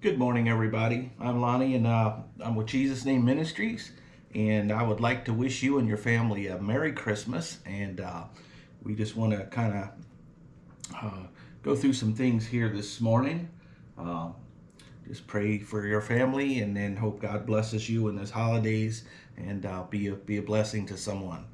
Good morning, everybody. I'm Lonnie, and uh, I'm with Jesus Name Ministries, and I would like to wish you and your family a Merry Christmas. And uh, we just want to kind of uh, go through some things here this morning. Uh, just pray for your family, and then hope God blesses you in this holidays, and uh, be a be a blessing to someone.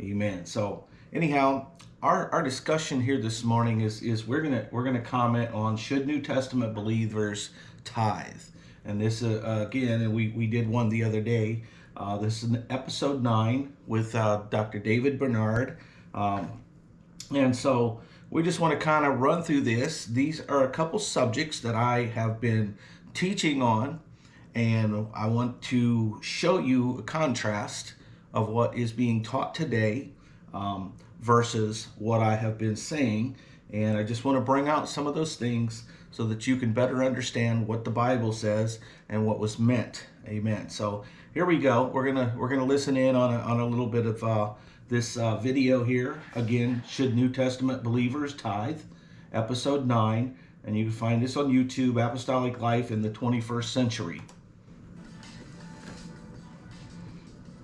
Amen. So, anyhow, our, our discussion here this morning is is we're gonna we're gonna comment on should New Testament believers tithe, and this uh, again, and we we did one the other day. Uh, this is an episode nine with uh, Dr. David Bernard, um, and so we just want to kind of run through this. These are a couple subjects that I have been teaching on, and I want to show you a contrast of what is being taught today. Um, versus what I have been saying. And I just want to bring out some of those things so that you can better understand what the Bible says and what was meant. Amen. So here we go. We're gonna we're gonna listen in on a, on a little bit of uh, this uh, video here. Again, should New Testament believers tithe? Episode nine, and you can find this on YouTube. Apostolic Life in the 21st Century.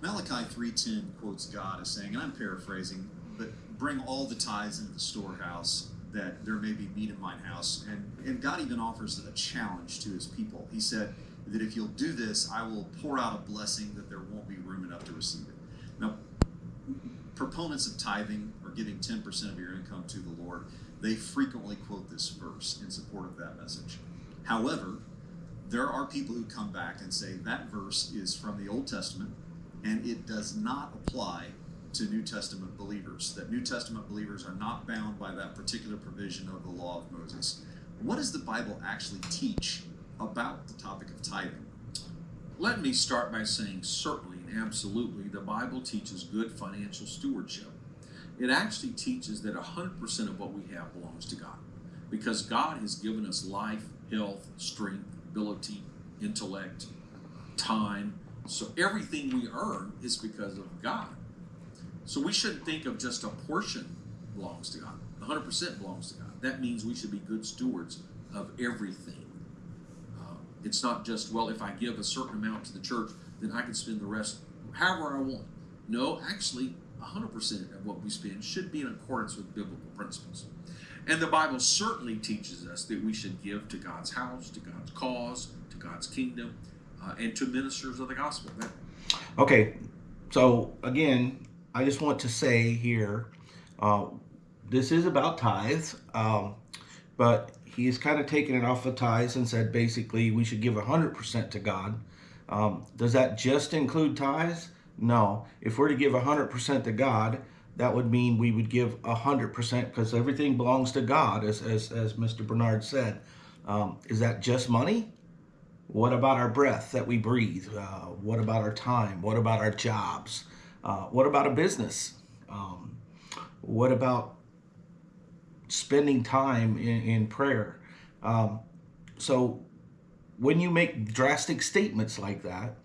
Malachi 3.10 quotes God as saying, and I'm paraphrasing, but bring all the tithes into the storehouse that there may be meat in mine house. And, and God even offers a challenge to his people. He said that if you'll do this, I will pour out a blessing that there won't be room enough to receive it. Now, proponents of tithing or giving 10% of your income to the Lord, they frequently quote this verse in support of that message. However, there are people who come back and say that verse is from the Old Testament and it does not apply to New Testament believers, that New Testament believers are not bound by that particular provision of the law of Moses. What does the Bible actually teach about the topic of tithing? Let me start by saying certainly and absolutely the Bible teaches good financial stewardship. It actually teaches that 100% of what we have belongs to God because God has given us life, health, strength, ability, intellect, time. So everything we earn is because of God. So we shouldn't think of just a portion belongs to God. 100% belongs to God. That means we should be good stewards of everything. Uh, it's not just, well, if I give a certain amount to the church, then I can spend the rest however I want. No, actually, 100% of what we spend should be in accordance with biblical principles. And the Bible certainly teaches us that we should give to God's house, to God's cause, to God's kingdom, uh, and to ministers of the gospel. Okay, so again, I just want to say here, uh, this is about tithes, um, but he's kind of taken it off of tithes and said basically we should give 100% to God. Um, does that just include tithes? No. If we're to give 100% to God, that would mean we would give 100% because everything belongs to God, as, as, as Mr. Bernard said. Um, is that just money? What about our breath that we breathe? Uh, what about our time? What about our jobs? Uh, what about a business? Um, what about spending time in, in prayer? Um, so when you make drastic statements like that,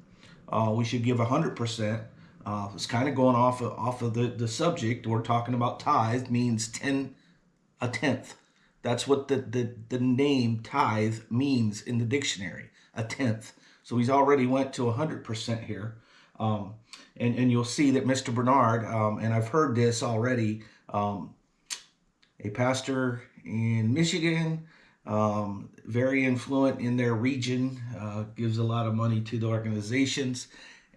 uh, we should give 100%. Uh, it's kind of going off of, off of the, the subject. We're talking about tithe means 10, a tenth. That's what the, the, the name tithe means in the dictionary, a tenth. So he's already went to 100% here. Um, and, and you'll see that Mr. Bernard, um, and I've heard this already, um, a pastor in Michigan, um, very influent in their region, uh, gives a lot of money to the organizations,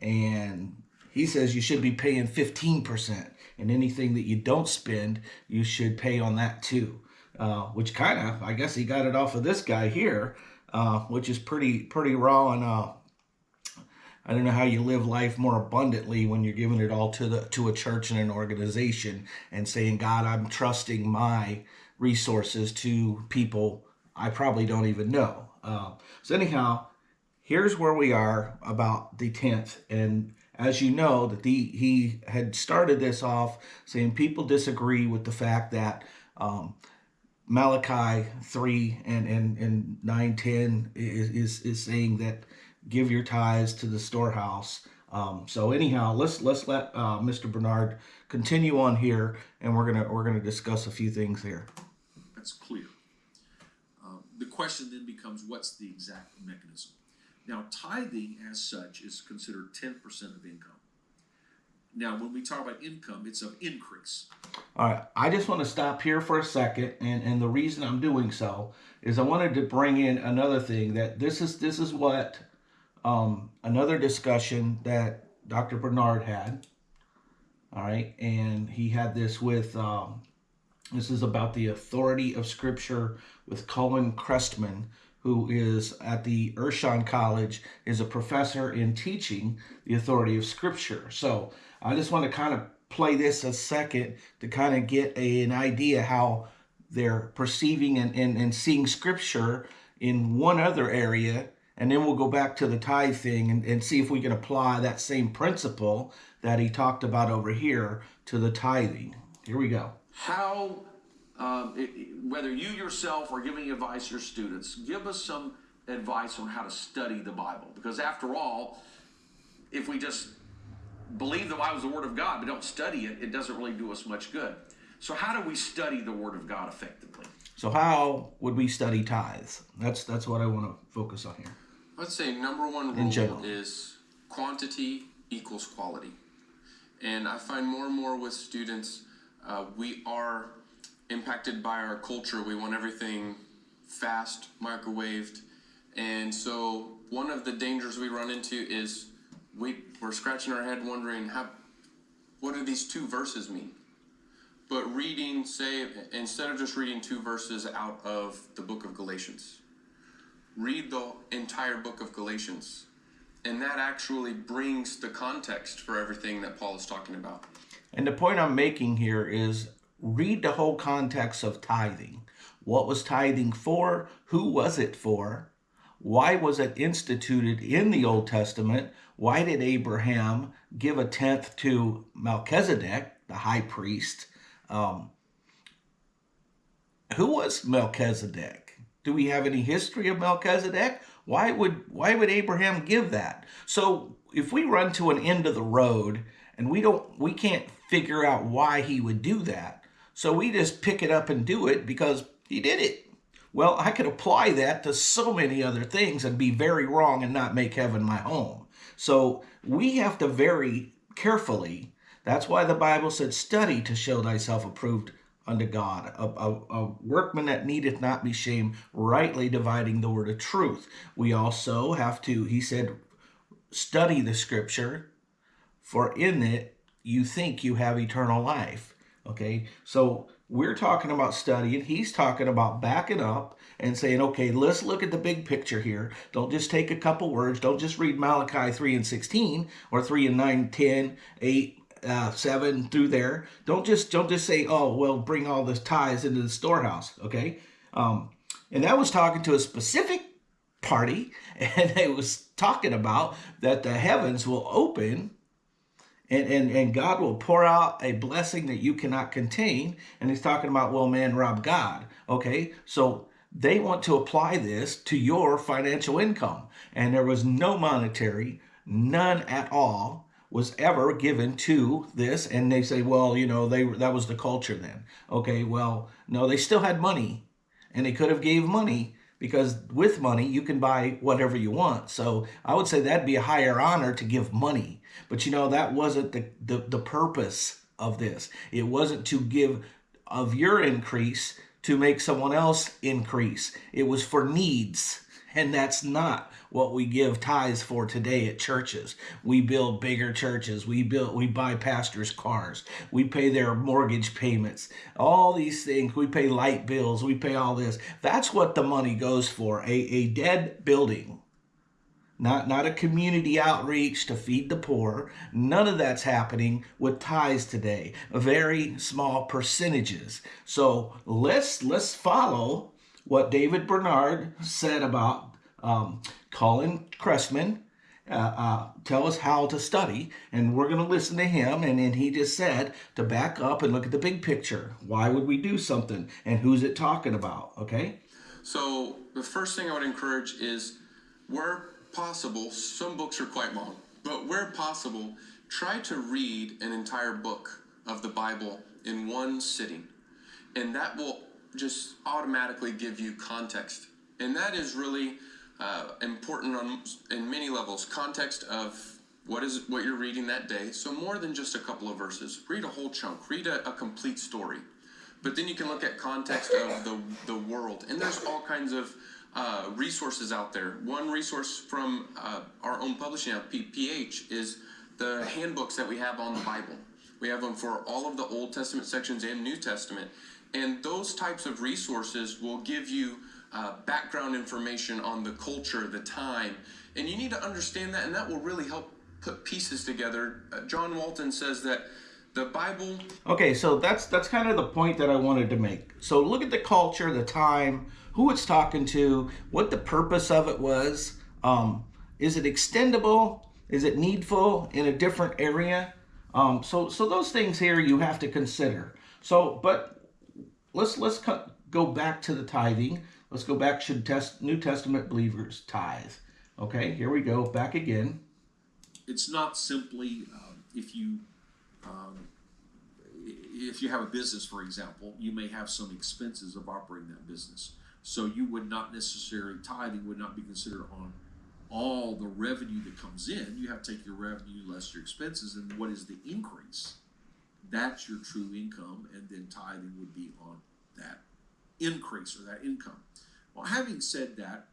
and he says you should be paying 15%, and anything that you don't spend, you should pay on that too. Uh, which kind of, I guess he got it off of this guy here, uh, which is pretty pretty raw and uh, I don't know how you live life more abundantly when you're giving it all to the to a church and an organization and saying, God, I'm trusting my resources to people I probably don't even know. Uh, so anyhow, here's where we are about the 10th. And as you know, that the he had started this off saying people disagree with the fact that um, Malachi 3 and, and, and 9, 10 is, is, is saying that give your tithes to the storehouse. Um, so anyhow, let's let's let uh, Mr. Bernard continue on here, and we're gonna we're gonna discuss a few things here. that's clear. Uh, the question then becomes what's the exact mechanism? Now, tithing as such is considered 10% of income. Now, when we talk about income, it's of increase. All right, I just want to stop here for a second, and and the reason I'm doing so is I wanted to bring in another thing that this is this is what um, another discussion that Dr. Bernard had. All right, and he had this with um, this is about the authority of Scripture with Colin Crestman, who is at the Urshan College, is a professor in teaching the authority of Scripture. So I just want to kind of play this a second to kind of get a, an idea how they're perceiving and, and, and seeing Scripture in one other area. And then we'll go back to the tithe thing and, and see if we can apply that same principle that he talked about over here to the tithing. Here we go. How, um, it, whether you yourself are giving advice to your students, give us some advice on how to study the Bible. Because after all, if we just believe the Bible is the Word of God but don't study it, it doesn't really do us much good. So, how do we study the Word of God effectively? So how would we study tithes? That's that's what I want to focus on here. I'd say number one In rule general. is quantity equals quality. And I find more and more with students, uh, we are impacted by our culture. We want everything fast, microwaved. And so one of the dangers we run into is we, we're scratching our head wondering how, what do these two verses mean? But reading, say, instead of just reading two verses out of the book of Galatians, read the entire book of Galatians. And that actually brings the context for everything that Paul is talking about. And the point I'm making here is read the whole context of tithing. What was tithing for? Who was it for? Why was it instituted in the Old Testament? Why did Abraham give a tenth to Melchizedek, the high priest? Um, who was Melchizedek? Do we have any history of Melchizedek? Why would why would Abraham give that? So if we run to an end of the road and we don't we can't figure out why he would do that. So we just pick it up and do it because he did it. Well, I could apply that to so many other things and be very wrong and not make heaven my home. So we have to very carefully. That's why the Bible said, study to show thyself approved unto God, a, a, a workman that needeth not be shamed, rightly dividing the word of truth. We also have to, he said, study the scripture, for in it you think you have eternal life. Okay, so we're talking about studying. He's talking about backing up and saying, okay, let's look at the big picture here. Don't just take a couple words. Don't just read Malachi 3 and 16 or 3 and 9, 10, 8, uh, 7 through there. Don't just don't just say, oh, well, bring all the tithes into the storehouse. Okay, um, and that was talking to a specific party, and they was talking about that the heavens will open and, and, and God will pour out a blessing that you cannot contain. And he's talking about, well, man, rob God. Okay, so they want to apply this to your financial income. And there was no monetary, none at all was ever given to this. And they say, well, you know, they that was the culture then. Okay, well, no, they still had money and they could have gave money because with money you can buy whatever you want so i would say that'd be a higher honor to give money but you know that wasn't the, the, the purpose of this it wasn't to give of your increase to make someone else increase it was for needs and that's not what we give tithes for today at churches. We build bigger churches. We build we buy pastors' cars. We pay their mortgage payments. All these things. We pay light bills. We pay all this. That's what the money goes for. A, a dead building. Not not a community outreach to feed the poor. None of that's happening with tithes today. Very small percentages. So let's let's follow what David Bernard said about um, Colin Cressman. Uh, uh, tell us how to study, and we're going to listen to him. And then he just said to back up and look at the big picture. Why would we do something, and who's it talking about? Okay. So the first thing I would encourage is where possible, some books are quite long, but where possible, try to read an entire book of the Bible in one sitting. And that will just automatically give you context and that is really uh, important on in many levels. Context of what is what you're reading that day. So more than just a couple of verses. Read a whole chunk. Read a, a complete story. But then you can look at context of the the world, and there's all kinds of uh, resources out there. One resource from uh, our own publishing house, PPH, is the handbooks that we have on the Bible. We have them for all of the Old Testament sections and New Testament. And those types of resources will give you uh, background information on the culture, the time. And you need to understand that, and that will really help put pieces together. Uh, John Walton says that the Bible. Okay, so that's that's kind of the point that I wanted to make. So look at the culture, the time, who it's talking to, what the purpose of it was. Um, is it extendable? Is it needful in a different area? Um, so so those things here you have to consider. So, but let's let's go back to the tithing. Let's go back. Should test New Testament believers tithe? Okay, here we go. Back again. It's not simply um, if you um, if you have a business, for example, you may have some expenses of operating that business. So you would not necessarily tithing would not be considered on all the revenue that comes in. You have to take your revenue less your expenses, and what is the increase? That's your true income, and then tithing would be on that increase or that income. Well, having said that,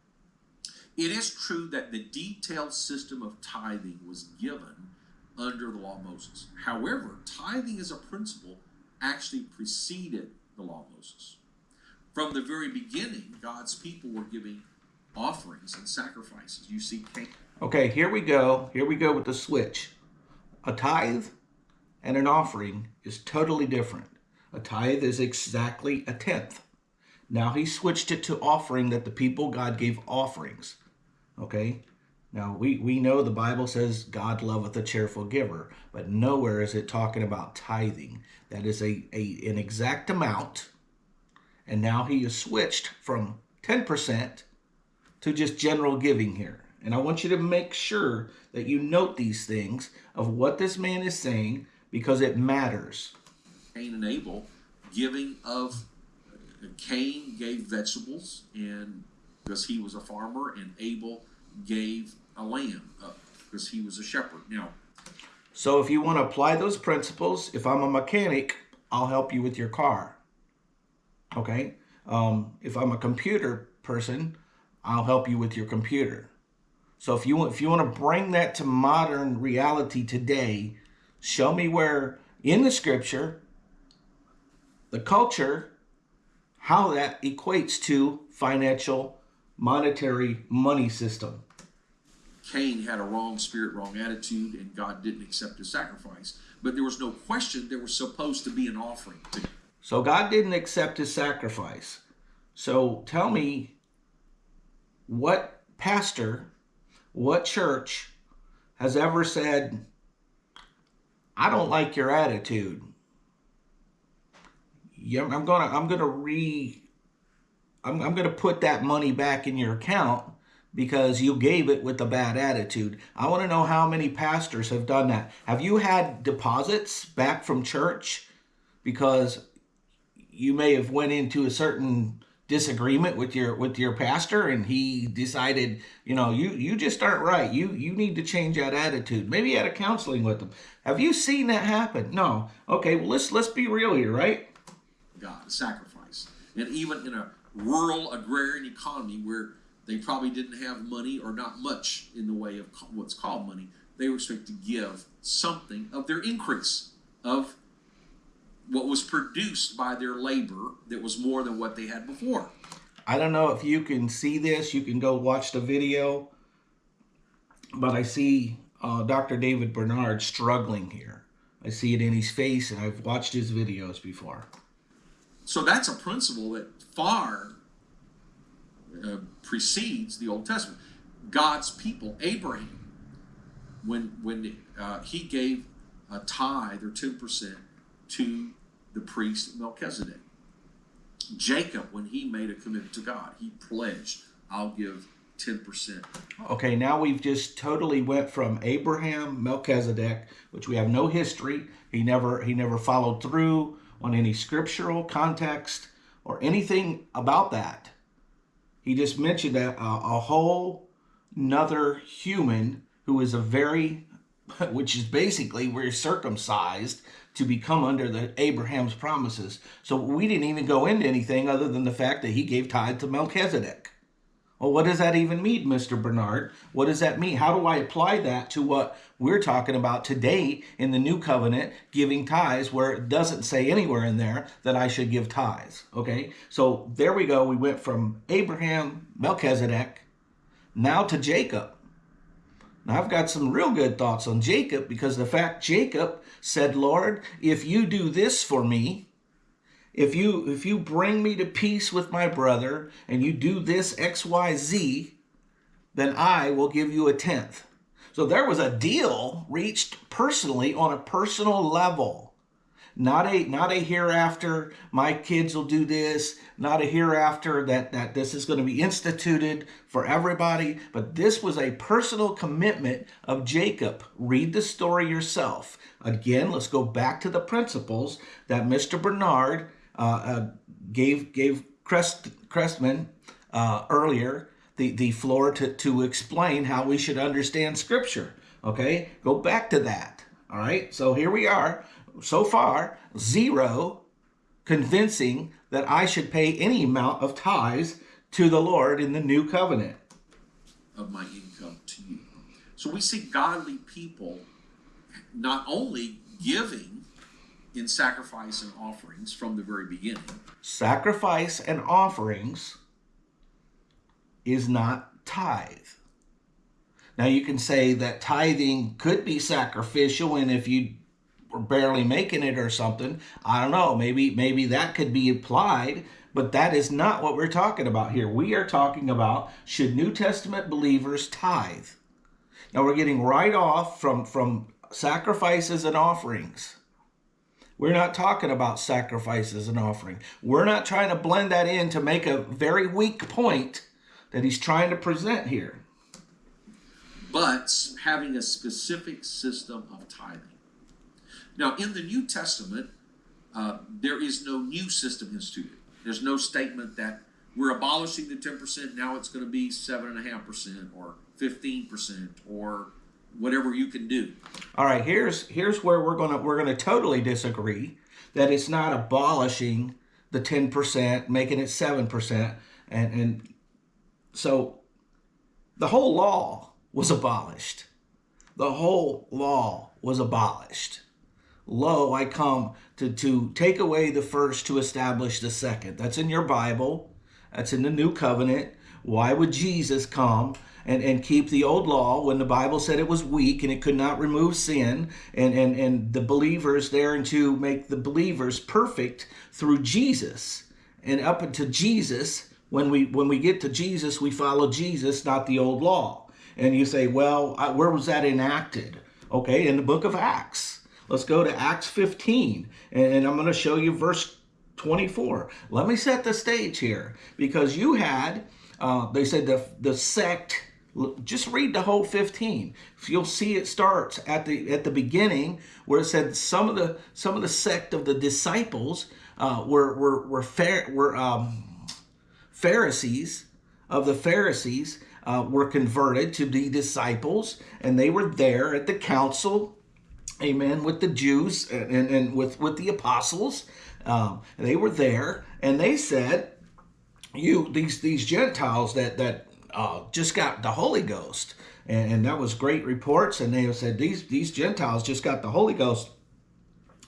it is true that the detailed system of tithing was given under the law of Moses. However, tithing as a principle actually preceded the law of Moses. From the very beginning, God's people were giving offerings and sacrifices. You see. Okay, here we go. Here we go with the switch. A tithe and an offering is totally different. A tithe is exactly a tenth. Now he switched it to offering that the people God gave offerings. Okay? Now we, we know the Bible says God loveth a cheerful giver, but nowhere is it talking about tithing. That is a, a an exact amount. And now he has switched from 10% to just general giving here. And I want you to make sure that you note these things of what this man is saying because it matters. Cain and Abel giving of Cain gave vegetables and because he was a farmer and Abel gave a lamb up because he was a shepherd. Now, so if you want to apply those principles, if I'm a mechanic, I'll help you with your car. Okay? Um, if I'm a computer person, I'll help you with your computer. So if you if you want to bring that to modern reality today, show me where in the scripture the culture how that equates to financial monetary money system. Cain had a wrong spirit, wrong attitude, and God didn't accept his sacrifice. But there was no question there was supposed to be an offering. So God didn't accept his sacrifice. So tell me what pastor, what church has ever said, I don't like your attitude. Yeah, I'm gonna I'm gonna re I'm, I'm gonna put that money back in your account because you gave it with a bad attitude. I want to know how many pastors have done that. Have you had deposits back from church? Because you may have went into a certain disagreement with your with your pastor and he decided you know you you just aren't right. You you need to change that attitude. Maybe you had a counseling with them have you seen that happen? No. Okay well let's let's be real here right god sacrifice and even in a rural agrarian economy where they probably didn't have money or not much in the way of what's called money they were expected to give something of their increase of what was produced by their labor that was more than what they had before. I don't know if you can see this. You can go watch the video. But I see uh, Dr. David Bernard struggling here. I see it in his face, and I've watched his videos before. So that's a principle that far uh, precedes the Old Testament. God's people, Abraham, when when uh, he gave a tithe or ten percent to the priest Melchizedek. Jacob, when he made a commitment to God, he pledged, I'll give 10%. Okay, now we've just totally went from Abraham, Melchizedek, which we have no history. He never he never followed through on any scriptural context or anything about that. He just mentioned a, a, uh, a whole another human who is a very, which is basically we're circumcised to become under the Abraham's promises. So we didn't even go into anything other than the fact that he gave tithe to Melchizedek. Well, what does that even mean, Mr. Bernard? What does that mean? How do I apply that to what we're talking about today in the new covenant, giving tithes, where it doesn't say anywhere in there that I should give tithes? Okay, so there we go. We went from Abraham, Melchizedek, now to Jacob. Now I've got some real good thoughts on Jacob because the fact Jacob said, Lord, if you do this for me, if you if you bring me to peace with my brother and you do this xyz then i will give you a tenth. So there was a deal reached personally on a personal level. Not a not a hereafter my kids will do this not a hereafter that that this is going to be instituted for everybody but this was a personal commitment of jacob. Read the story yourself. Again let's go back to the principles that mr bernard gave gave Crest, Crestman uh, earlier the, the floor to, to explain how we should understand Scripture. Okay, go back to that. All right, so here we are. So far, zero convincing that I should pay any amount of tithes to the Lord in the new covenant. Of my income to you. So we see godly people not only giving in sacrifice and offerings from the very beginning. Sacrifice and offerings is not tithe. Now you can say that tithing could be sacrificial and if you were barely making it or something, I don't know, maybe maybe that could be applied, but that is not what we're talking about here. We are talking about should New Testament believers tithe. Now we're getting right off from from sacrifices and offerings. We're not talking about sacrifices and offering. We're not trying to blend that in to make a very weak point that he's trying to present here. But having a specific system of tithing. Now, in the New Testament, uh, there is no new system instituted. There's no statement that we're abolishing the 10%, now it's going to be 7.5% or 15% or whatever you can do. All right, here's here's where we're gonna we're gonna totally disagree that it's not abolishing the ten percent, making it seven percent, and and so the whole law was abolished. The whole law was abolished. Lo, I come to, to take away the first to establish the second. That's in your Bible. That's in the new covenant. Why would Jesus come and, and keep the old law when the Bible said it was weak and it could not remove sin and, and, and the believers there and to make the believers perfect through Jesus. And up unto Jesus, when we when we get to Jesus, we follow Jesus, not the old law. And you say, well, where was that enacted? Okay, in the book of Acts. Let's go to Acts 15, and I'm going to show you verse 24. Let me set the stage here because you had, uh, they said the, the sect just read the whole 15. You'll see it starts at the at the beginning where it said some of the some of the sect of the disciples uh, were were were fair were um, Pharisees of the Pharisees uh, were converted to be disciples, and they were there at the council, amen, with the Jews and, and, and with with the apostles. Um, they were there, and they said, "You these these Gentiles that that uh, just got the Holy Ghost. And, and that was great reports. And they said, these, these Gentiles just got the Holy Ghost.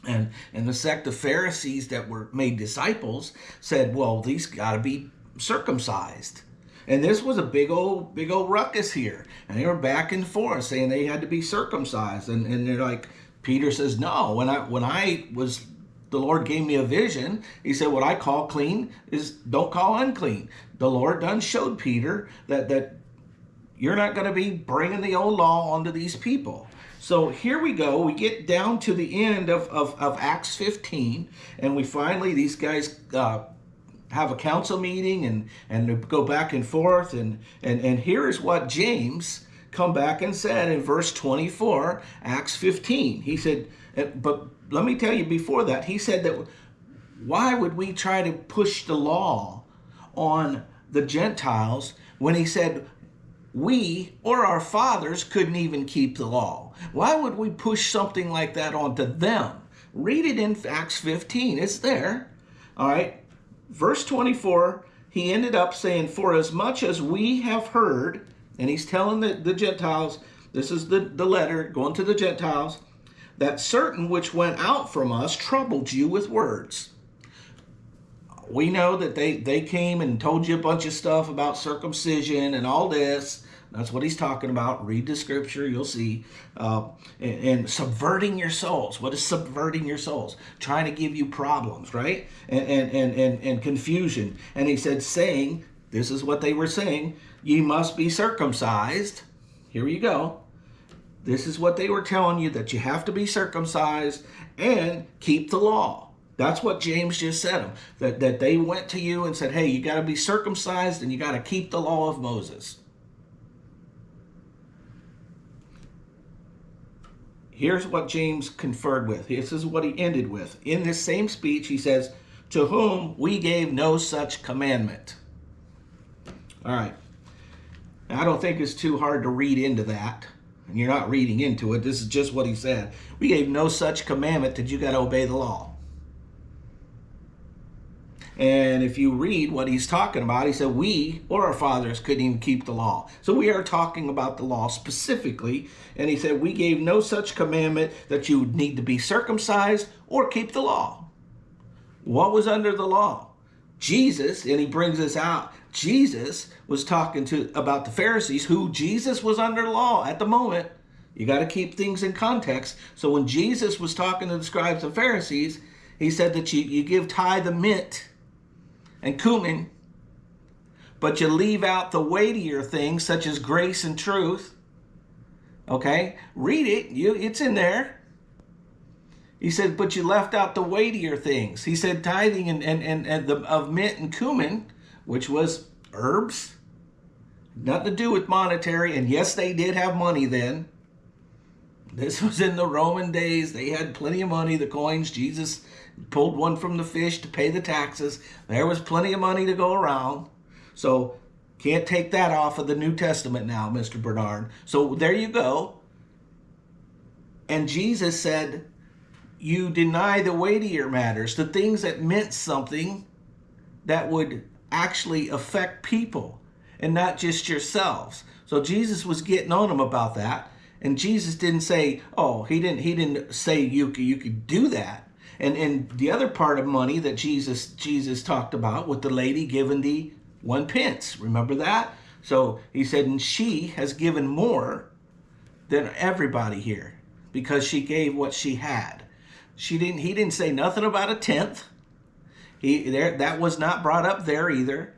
And, and the sect of Pharisees that were made disciples said, well, these got to be circumcised. And this was a big old, big old ruckus here. And they were back and forth saying they had to be circumcised. And, and they're like, Peter says, no, when I, when I was the Lord gave me a vision. He said, what I call clean is don't call unclean. The Lord done showed Peter that, that you're not going to be bringing the old law onto these people. So here we go. We get down to the end of, of, of Acts 15, and we finally, these guys uh, have a council meeting and, and go back and forth. And, and, and here is what James come back and said in verse 24, Acts 15. He said, but let me tell you before that, he said that why would we try to push the law on the Gentiles when he said, we or our fathers couldn't even keep the law? Why would we push something like that onto them? Read it in Acts 15. It's there. All right. Verse 24, he ended up saying, For as much as we have heard, and he's telling the, the Gentiles, this is the, the letter going to the Gentiles, that certain which went out from us troubled you with words. We know that they, they came and told you a bunch of stuff about circumcision and all this. That's what he's talking about. Read the scripture, you'll see. Uh, and, and, subverting your souls. What is subverting your souls? Trying to give you problems, right? And, and, and, and, and confusion. And he said, saying, this is what they were saying, ye must be circumcised. Here you go. This is what they were telling you, that you have to be circumcised and keep the law. That's what James just said. them, That, that they went to you and said, hey, you got to be circumcised and you got to keep the law of Moses. Here's what James conferred with. This is what he ended with. In this same speech, he says, To whom we gave no such commandment. All right. Now, I don't think it's too hard to read into that. And you're not reading into it. This is just what he said. We gave no such commandment that you got to obey the law. And if you read what he's talking about, he said, We or our fathers couldn't even keep the law. So we are talking about the law specifically. And he said, We gave no such commandment that you would need to be circumcised or keep the law. What was under the law? Jesus, and he brings this out, Jesus was talking to about the Pharisees who Jesus was under law at the moment. You got to keep things in context. So when Jesus was talking to the scribes and Pharisees, he said that you, you give tithe the mint and cumin, but you leave out the weightier things such as grace and truth. Okay, read it. You, it's in there. He said, but you left out the weightier things. He said tithing and, and, and, and the, of mint and cumin, which was herbs, nothing to do with monetary. And yes, they did have money then. This was in the Roman days. They had plenty of money, the coins. Jesus pulled one from the fish to pay the taxes. There was plenty of money to go around. So can't take that off of the New Testament now, Mr. Bernard. So there you go. And Jesus said, you deny the weightier matters, the things that meant something that would actually affect people and not just yourselves. So Jesus was getting on them about that. And Jesus didn't say, oh, he didn't he didn't say you could, you could do that. And and the other part of money that Jesus Jesus talked about with the lady giving the one pence. Remember that? So he said, and she has given more than everybody here because she gave what she had. She didn't he didn't say nothing about a tenth. He there that was not brought up there either.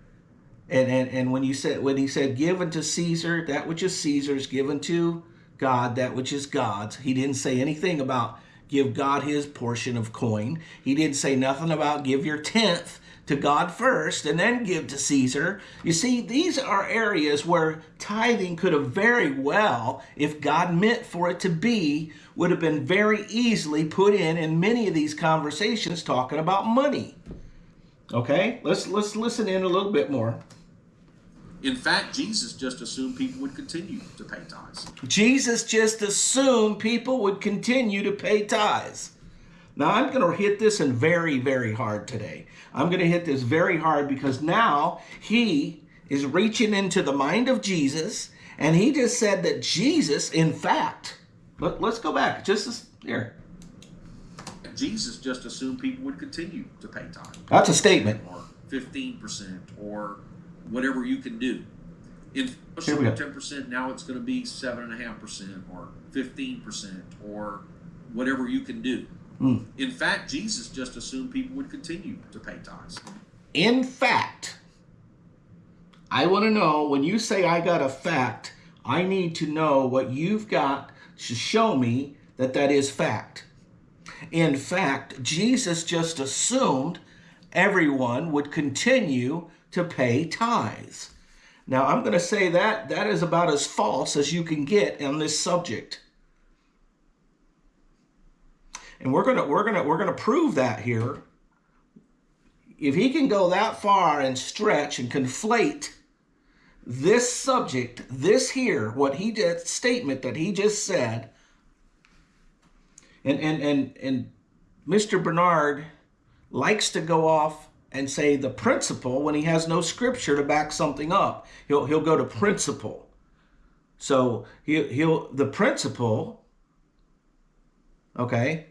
And and, and when you said when he said given to Caesar, that which is Caesar's, given to God, that which is God's. He didn't say anything about give God his portion of coin. He didn't say nothing about give your tenth to God first and then give to Caesar. You see, these are areas where tithing could have very well, if God meant for it to be, would have been very easily put in in many of these conversations talking about money. Okay, let's let's listen in a little bit more. In fact, Jesus just assumed people would continue to pay tithes. Jesus just assumed people would continue to pay tithes. Now, I'm going to hit this in very, very hard today. I'm going to hit this very hard because now he is reaching into the mind of Jesus, and he just said that Jesus, in fact, let, us go back just here. Jesus just assumed people would continue to pay tithes. That's a statement. Or 15% or whatever you can do. In ten percent, now it's going to be seven and a half percent, or fifteen percent, or whatever you can do. Mm. In fact, Jesus just assumed people would continue to pay tithes. In fact, I want to know when you say I got a fact, I need to know what you've got to show me that that is fact. In fact, Jesus just assumed everyone would continue to pay tithes. Now, I'm going to say that that is about as false as you can get on this subject. And we're going to we're going to we're going to prove that here. if he can go that far and stretch and conflate this subject, this here, what he did, statement that he just said, and and and and Mr. Bernard likes to go off and say the principle when he has no scripture to back something up. He'll he'll go to principle. So he he'll the principle. Okay,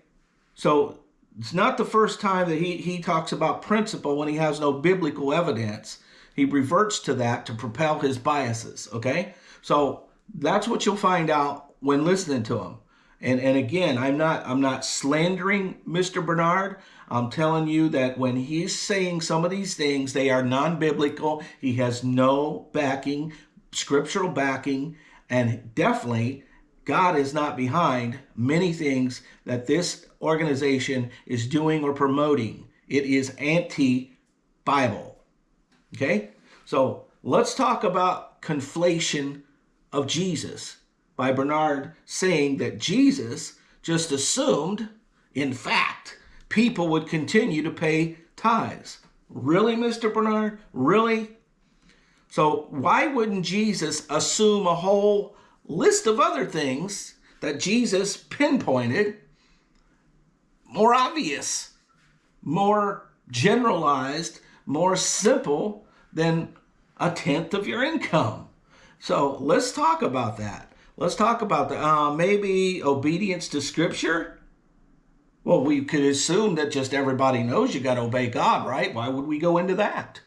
so it's not the first time that he he talks about principle when he has no biblical evidence. He reverts to that to propel his biases. Okay, so that's what you'll find out when listening to him. And and again, I'm not I'm not slandering Mr. Bernard. I'm telling you that when he's saying some of these things, they are non-biblical. He has no backing, scriptural backing, and definitely God is not behind many things that this organization is doing or promoting. It is anti-Bible. Okay? So, let's talk about conflation of Jesus by Bernard saying that Jesus just assumed, in fact, people would continue to pay tithes. Really, Mr. Bernard? Really? So, why wouldn't Jesus assume a whole list of other things that Jesus pinpointed, more obvious, more generalized, more simple than a tenth of your income? So, let's talk about that. Let's talk about the uh, maybe obedience to Scripture. Well, we could assume that just everybody knows you got to obey God, right? Why would we go into that?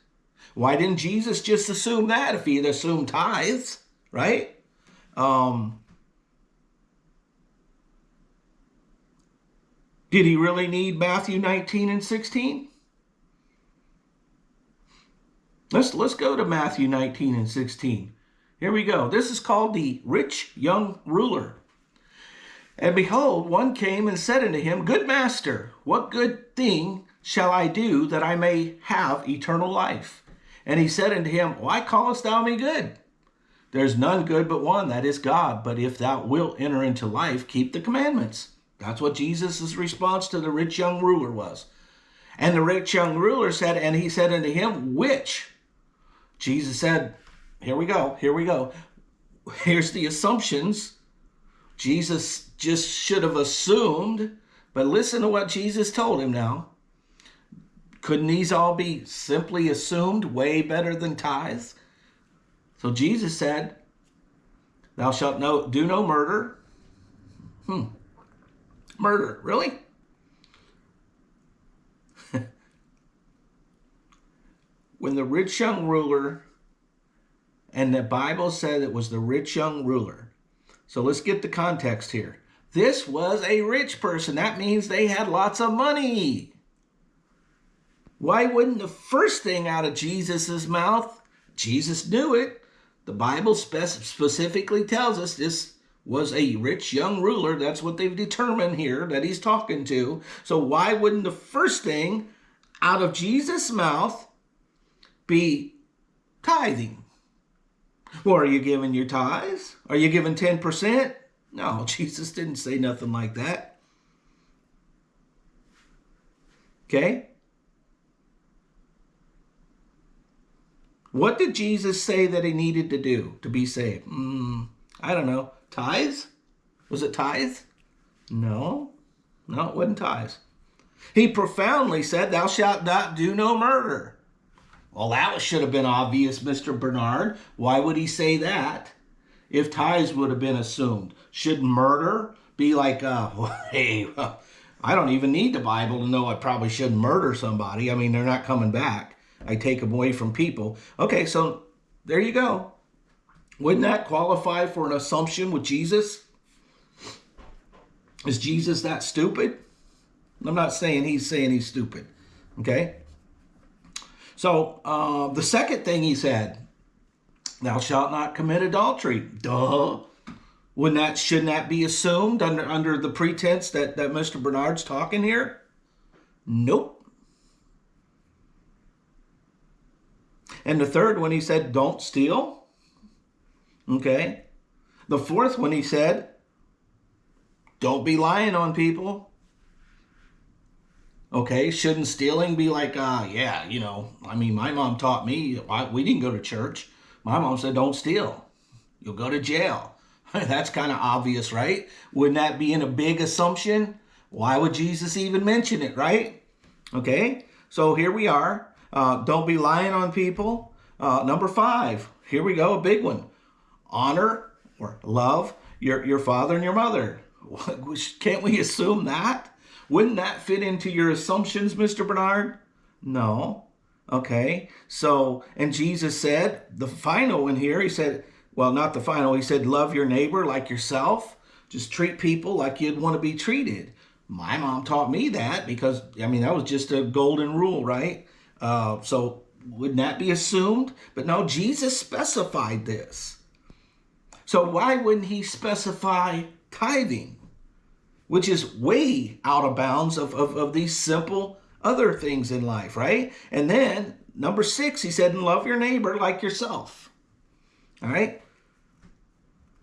Why didn't Jesus just assume that if he assumed tithes, right? Um, did he really need Matthew 19 and 16? Let's let's go to Matthew 19 and 16. Here we go. This is called the rich young ruler. And behold, one came and said unto him, Good master, what good thing shall I do that I may have eternal life? And he said unto him, Why callest thou me good? There's none good but one, that is God. But if thou wilt enter into life, keep the commandments. That's what Jesus' response to the rich young ruler was. And the rich young ruler said, And he said unto him, Which? Jesus said, here we go. Here we go. Here's the assumptions. Jesus just should have assumed, but listen to what Jesus told him now. Couldn't these all be simply assumed way better than tithes? So Jesus said, Thou shalt no, do no murder. Hmm. Murder, really? when the rich young ruler and the Bible said it was the rich young ruler. So let's get the context here. This was a rich person. That means they had lots of money. Why wouldn't the first thing out of Jesus' mouth? Jesus knew it. The Bible specifically tells us this was a rich young ruler. That's what they've determined here that he's talking to. So why wouldn't the first thing out of Jesus' mouth be tithing? Well, are you giving your tithes? Are you giving 10%? No, Jesus didn't say nothing like that. Okay? What did Jesus say that he needed to do to be saved? Mm, I don't know. Tithes? Was it tithes? No. No, it wasn't tithes. He profoundly said, Thou shalt not do no murder. Well, that should have been obvious, Mr. Bernard. Why would he say that? If ties would have been assumed, should murder be like, uh, well, hey, I don't even need the Bible to know I probably shouldn't murder somebody. I mean, they're not coming back. I take them away from people. Okay, so there you go. Wouldn't that qualify for an assumption with Jesus? Is Jesus that stupid? I'm not saying he's saying he's stupid. Okay? So uh, the second thing he said, "Thou shalt not commit adultery." Duh. Wouldn't that shouldn't that be assumed under under the pretense that that Mr. Bernard's talking here? Nope. And the third one he said, "Don't steal." Okay. The fourth one he said, "Don't be lying on people." Okay, shouldn't stealing be like, uh, yeah, you know, I mean, my mom taught me, we didn't go to church. My mom said, don't steal. You'll go to jail. That's kind of obvious, right? Wouldn't that be in a big assumption? Why would Jesus even mention it, right? Okay, so here we are. Uh, don't be lying on people. Uh, number five, here we go, a big one. Honor or love your, your father and your mother. Can't we assume that? Wouldn't that fit into your assumptions, Mr. Bernard? No. Okay. So, and Jesus said, the final one here, he said, well, not the final, he said, love your neighbor like yourself. Just treat people like you'd want to be treated. My mom taught me that because, I mean, that was just a golden rule, right? Uh, so, wouldn't that be assumed? But no, Jesus specified this. So, why wouldn't he specify tithing? Which is way out of bounds of, of, of these simple other things in life, right? And then number six, he said, and love your neighbor like yourself. All right.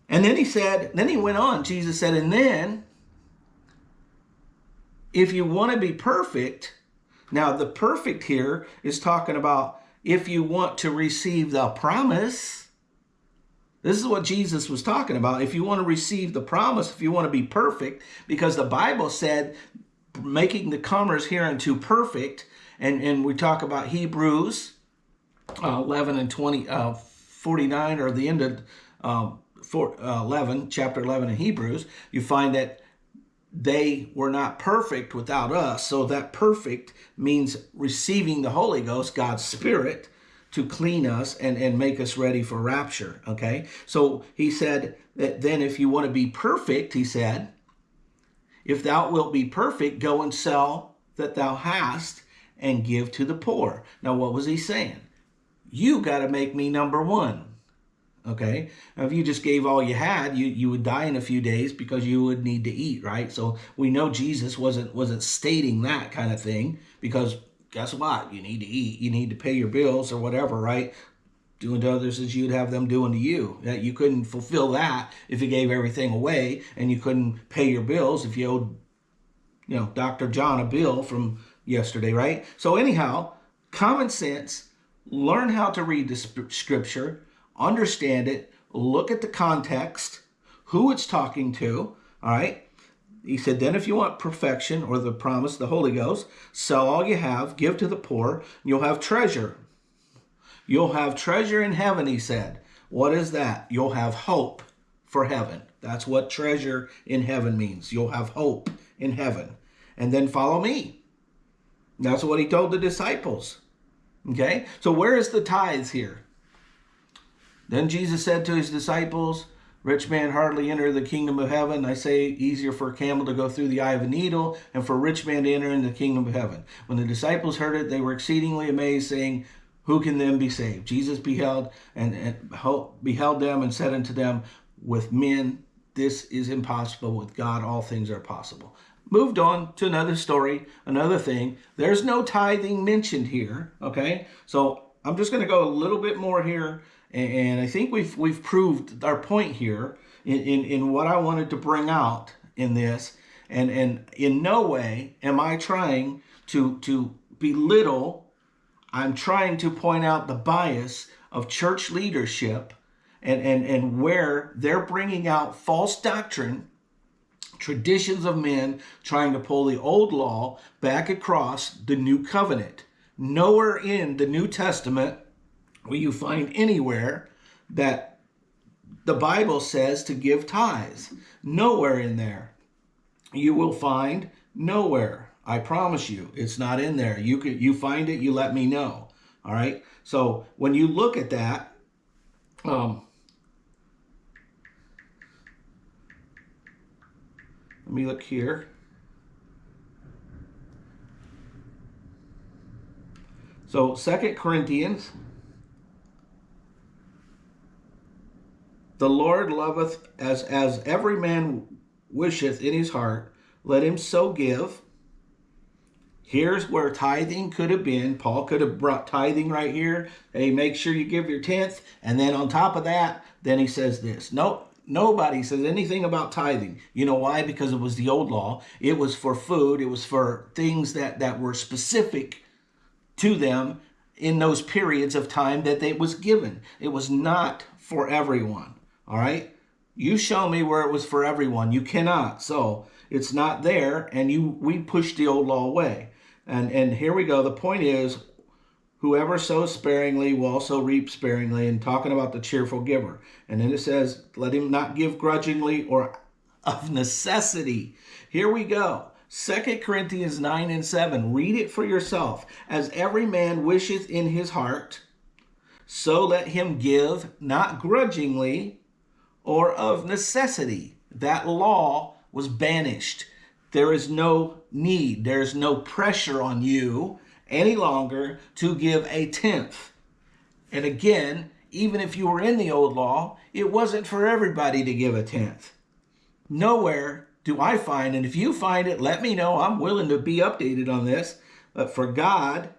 And then he said, then he went on, Jesus said, and then if you want to be perfect, now the perfect here is talking about if you want to receive the promise, this is what Jesus was talking about. If you want to receive the promise, if you want to be perfect, because the Bible said making the comers hereunto perfect, and, and we talk about Hebrews uh, 11 and 20, uh, 49, or the end of uh, four, uh, 11, chapter 11 in Hebrews, you find that they were not perfect without us. So that perfect means receiving the Holy Ghost, God's Spirit, to clean us and, and make us ready for rapture. Okay. So he said that then if you want to be perfect, he said, if thou wilt be perfect, go and sell that thou hast and give to the poor. Now, what was he saying? You got to make me number one. Okay. Now, if you just gave all you had, you, you would die in a few days because you would need to eat, right? So we know Jesus wasn't wasn't stating that kind of thing because guess what? You need to eat. You need to pay your bills or whatever, right? Doing to others as you'd have them doing to you. That you couldn't fulfill that if you gave everything away, and you couldn't pay your bills if you owed, you know, Dr. John a bill from yesterday, right? So anyhow, common sense. Learn how to read the scripture, understand it, look at the context, who it's talking to, all right? He said, then if you want perfection or the promise, the Holy Ghost, sell all you have, give to the poor, you'll have treasure. You'll have treasure in heaven, he said. What is that? You'll have hope for heaven. That's what treasure in heaven means. You'll have hope in heaven. And then follow me. That's what he told the disciples. Okay? So where is the tithes here? Then Jesus said to his disciples, Rich man hardly enter the kingdom of heaven. I say easier for a camel to go through the eye of a needle and for a rich man to enter into the kingdom of heaven. When the disciples heard it, they were exceedingly amazed, saying, Who can then be saved? Jesus beheld and, and beheld them and said unto them, With men this is impossible. With God all things are possible. Moved on to another story, another thing. There's no tithing mentioned here. Okay, so I'm just going to go a little bit more here and I think we've we've proved our point here in, in, in what I wanted to bring out in this. And and in no way am I trying to to belittle. I'm trying to point out the bias of church leadership and, and, and where they're bringing out false doctrine, traditions of men trying to pull the old law back across the new covenant. Nowhere in the New Testament will you find anywhere that the Bible says to give tithes. Nowhere in there. You will find nowhere. I promise you, it's not in there. You can you find it, you let me know. All right. So when you look at that, um, let me look here. So Second Corinthians The Lord loveth as as every man wisheth in his heart, let him so give. Here's where tithing could have been. Paul could have brought tithing right here. Hey, make sure you give your tenth. And then on top of that, then he says this. Nope, Nobody says anything about tithing. You know why? Because it was the old law. It was for food. It was for things that, that were specific to them in those periods of time that it was given. It was not for everyone. All right? You show me where it was for everyone. You cannot. So it's not there, and you we pushed the old law away. And and here we go. The point is whoever sows sparingly will also reap sparingly and talking about the cheerful giver and then it says let him not give grudgingly or of necessity here we go Second corinthians 9 and 7 read it for yourself as every man wisheth in his heart so let him give not grudgingly or of necessity that law was banished there is no need there is no pressure on you any longer to give a tenth. And again, even if you were in the old law, it wasn't for everybody to give a tenth. Nowhere do I find, and if you find it, let me know. I'm willing to be updated on this. But for God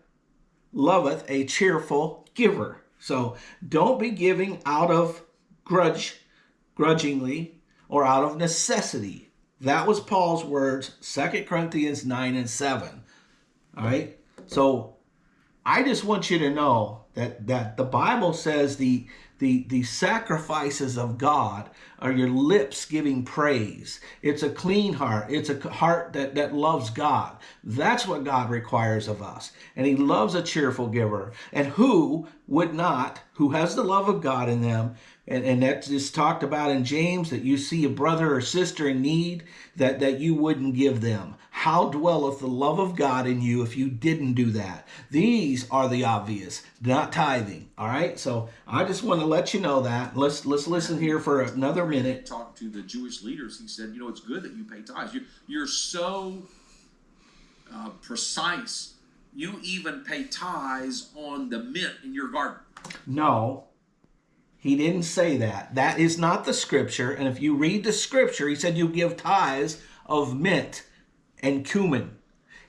loveth a cheerful giver. So don't be giving out of grudge, grudgingly, or out of necessity. That was Paul's words, 2 Corinthians 9 and 7. All right. So I just want you to know that that the Bible says the the the sacrifices of God are your lips giving praise. It's a clean heart. It's a heart that that loves God. That's what God requires of us. And he loves a cheerful giver. And who would not, who has the love of God in them, and, and that's talked about in James that you see a brother or sister in need that, that you wouldn't give them. How dwelleth the love of God in you if you didn't do that? These are the obvious, not tithing. All right. So I just want to let you know that. Let's let's listen here for another minute. Talked to the Jewish leaders. He said, you know, it's good that you pay tithes. You, you're so uh, precise. You even pay tithes on the mint in your garden. No, he didn't say that. That is not the scripture. And if you read the scripture, he said you give tithes of mint and cumin.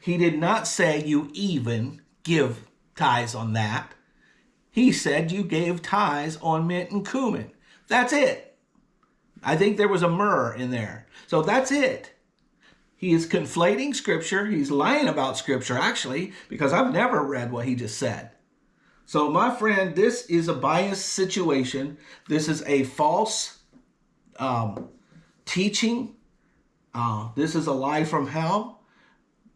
He did not say you even give tithes on that. He said you gave tithes on mint and cumin. That's it. I think there was a myrrh in there. So that's it. He is conflating scripture. He's lying about scripture, actually, because I've never read what he just said. So, my friend, this is a biased situation. This is a false um, teaching. Uh, this is a lie from hell.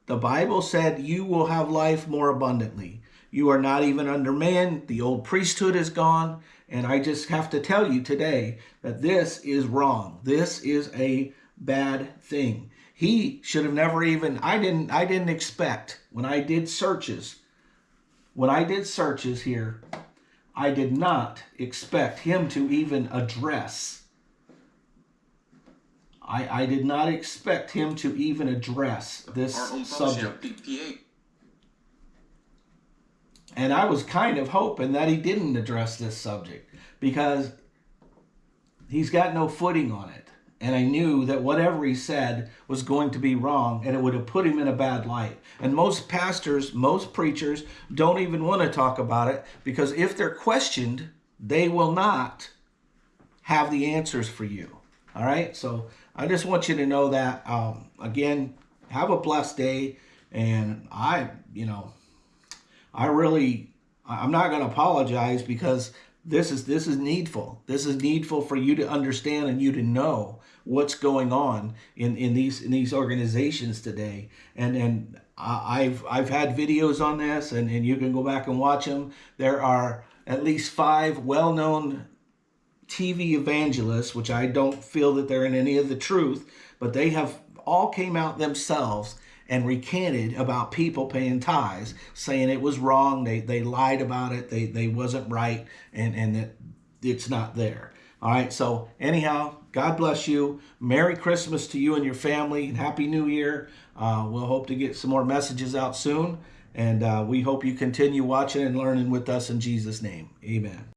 The Bible said you will have life more abundantly. You are not even under man. The old priesthood is gone. And I just have to tell you today that this is wrong. This is a bad thing. He should have never even I didn't I didn't expect when I did searches when I did searches here, I did not expect him to even address. I, I did not expect him to even address this subject. And I was kind of hoping that he didn't address this subject because he's got no footing on it. And I knew that whatever he said was going to be wrong and it would have put him in a bad light. And most pastors, most preachers don't even want to talk about it because if they're questioned, they will not have the answers for you. All right. So I just want you to know that. Um, again, have a blessed day. And I, you know, I really, I'm not going to apologize because this is this is needful. This is needful for you to understand and you to know what's going on in, in these in these organizations today. And and I've I've had videos on this, and, and you can go back and watch them. There are at least five well-known TV evangelists, which I don't feel that they're in any of the truth, but they have all came out themselves and recanted about people paying tithes, saying it was wrong. They they lied about it. They they wasn't right, and and that it's not there. All right. So anyhow, God bless you. Merry Christmas to you and your family, and Happy New Year. Uh, we'll hope to get some more messages out soon, and uh, we hope you continue watching and learning with us in Jesus' name. Amen.